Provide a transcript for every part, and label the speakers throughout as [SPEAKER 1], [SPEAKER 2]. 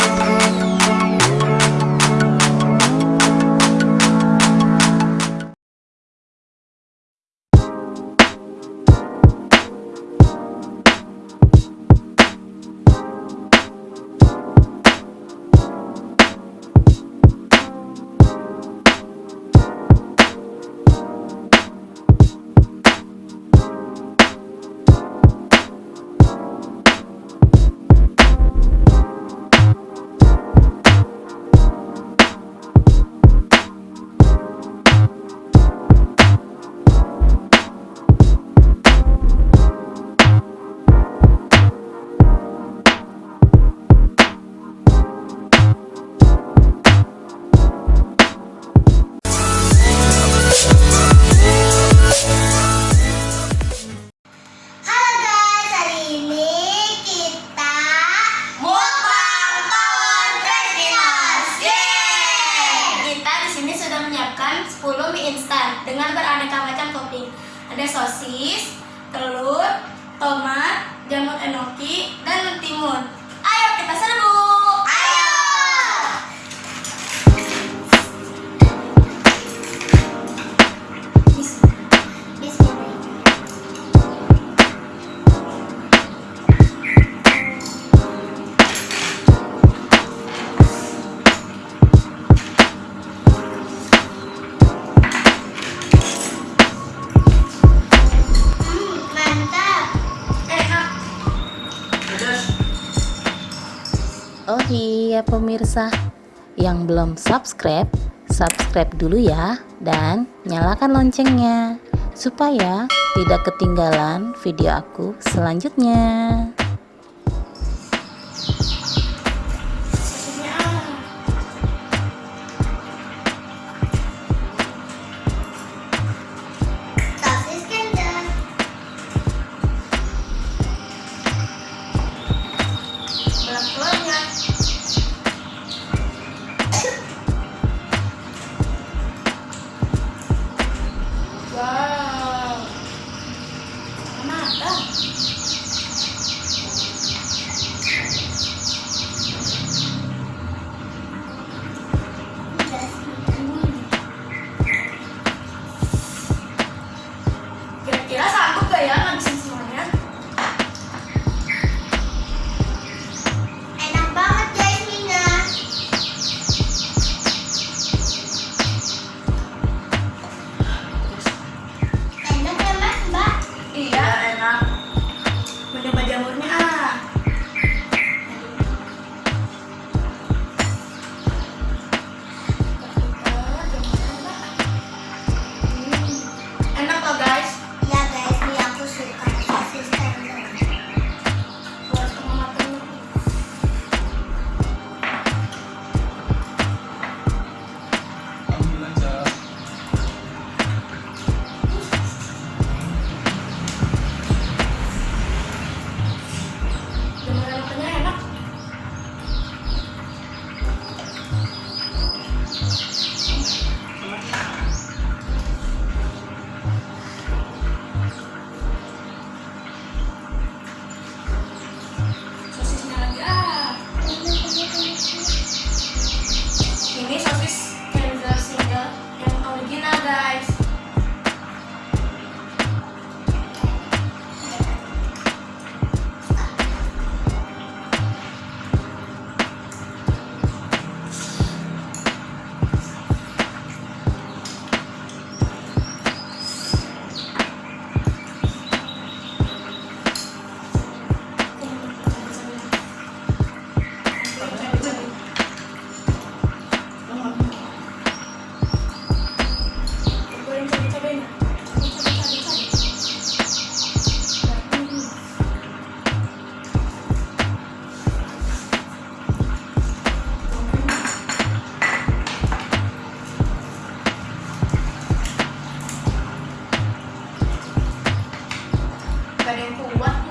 [SPEAKER 1] Oh, oh, oh. dengan beraneka macam topping. Ada sosis, telur, tomat, jamur enoki, dan mentimun.
[SPEAKER 2] ya pemirsa. Yang belum subscribe, subscribe dulu ya dan nyalakan loncengnya supaya tidak ketinggalan video aku selanjutnya.
[SPEAKER 1] 我。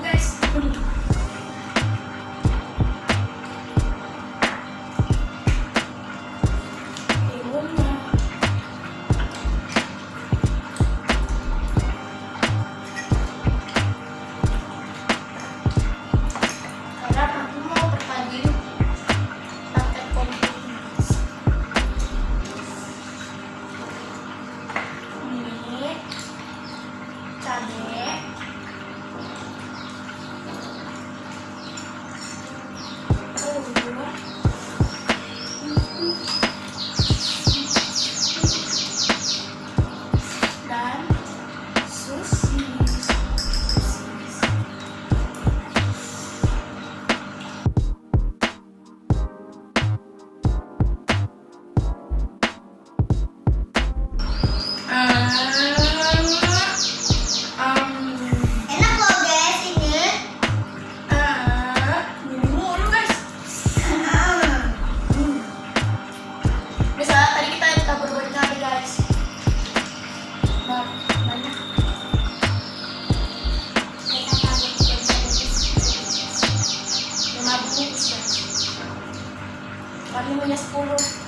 [SPEAKER 2] Kami punya 10.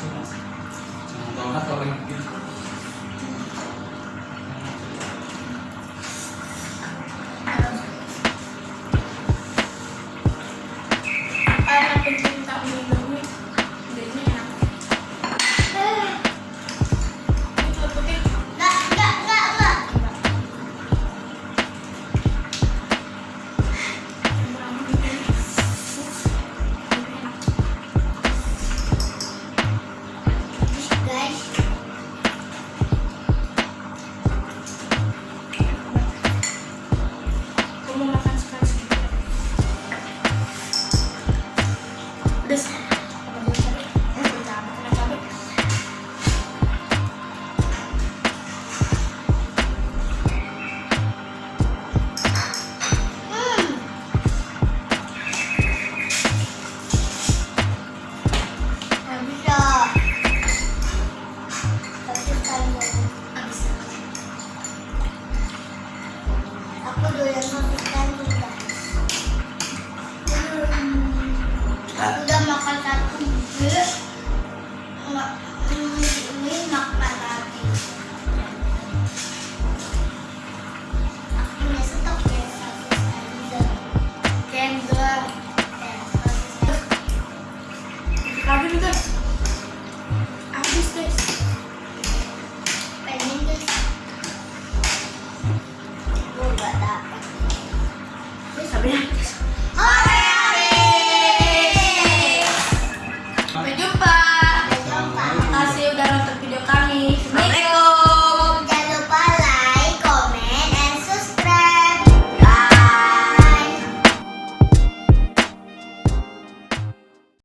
[SPEAKER 2] Jangan tahu lah kalau
[SPEAKER 1] yang abertas.